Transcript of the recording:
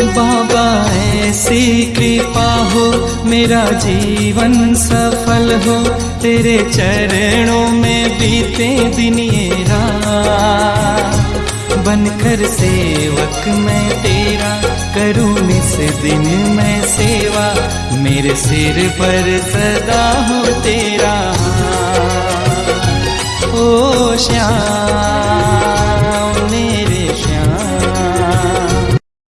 बाबा, ऐसी कृपा हो, मेरा जीवन सफल हो, तेरे चरणों में बीते दिन ये रात बनकर सेवक मैं तेरा करूँ, इस दिन मैं सेवा, मेरे सिर पर सदा हो तेरा। ओ श्याम, मेरे श्याम।